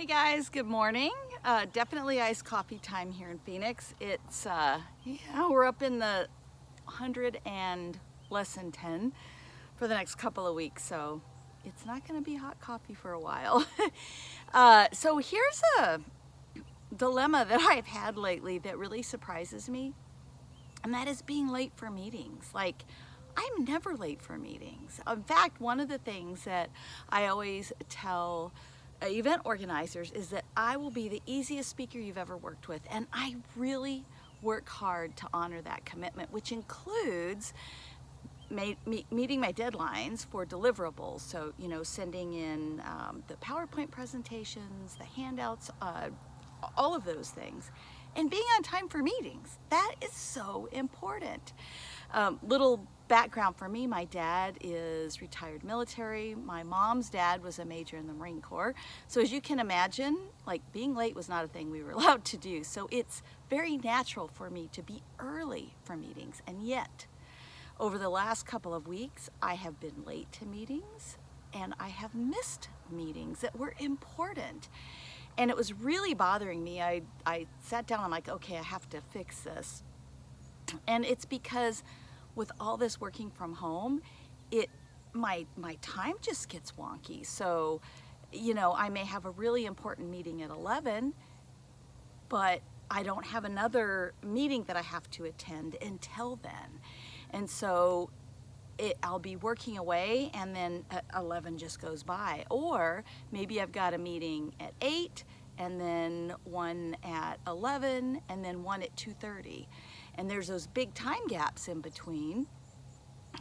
Hey guys, good morning. Uh, definitely iced coffee time here in Phoenix. It's, uh, yeah, we're up in the 100 and less than 10 for the next couple of weeks, so it's not gonna be hot coffee for a while. uh, so here's a dilemma that I've had lately that really surprises me, and that is being late for meetings. Like, I'm never late for meetings. In fact, one of the things that I always tell event organizers is that I will be the easiest speaker you've ever worked with and I really work hard to honor that commitment which includes meeting my deadlines for deliverables. So you know sending in um, the PowerPoint presentations the handouts uh, all of those things and being on time for meetings. That is so important um, little background for me, my dad is retired military. My mom's dad was a major in the Marine Corps. So as you can imagine, like being late was not a thing we were allowed to do. So it's very natural for me to be early for meetings. And yet, over the last couple of weeks, I have been late to meetings and I have missed meetings that were important. And it was really bothering me. I, I sat down, I'm like, okay, I have to fix this. And it's because with all this working from home, it my my time just gets wonky. So, you know, I may have a really important meeting at 11, but I don't have another meeting that I have to attend until then. And so it, I'll be working away and then uh, 11 just goes by. Or maybe I've got a meeting at 8 and then one at 11 and then one at 2.30 and there's those big time gaps in between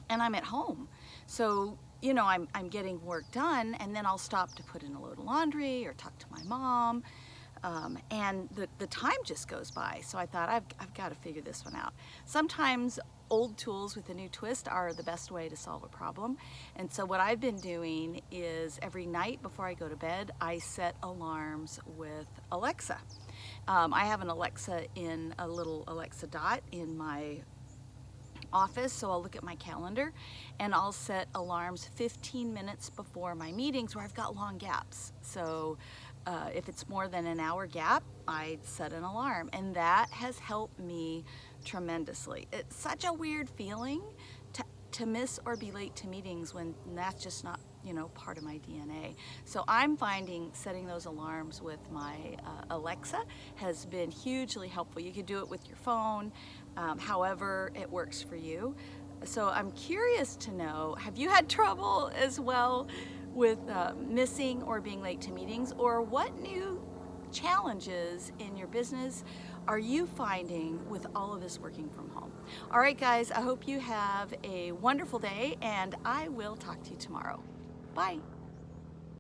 and I'm at home. So, you know, I'm, I'm getting work done and then I'll stop to put in a load of laundry or talk to my mom. Um, and the, the time just goes by. So I thought, I've, I've got to figure this one out. Sometimes old tools with a new twist are the best way to solve a problem. And so what I've been doing is every night before I go to bed, I set alarms with Alexa. Um, I have an Alexa in a little Alexa dot in my office so I'll look at my calendar and I'll set alarms 15 minutes before my meetings where I've got long gaps so uh, if it's more than an hour gap I set an alarm and that has helped me tremendously it's such a weird feeling to, to miss or be late to meetings when that's just not you know, part of my DNA. So I'm finding setting those alarms with my uh, Alexa has been hugely helpful. You can do it with your phone, um, however it works for you. So I'm curious to know, have you had trouble as well with uh, missing or being late to meetings or what new challenges in your business are you finding with all of this working from home? All right, guys, I hope you have a wonderful day and I will talk to you tomorrow. Bye.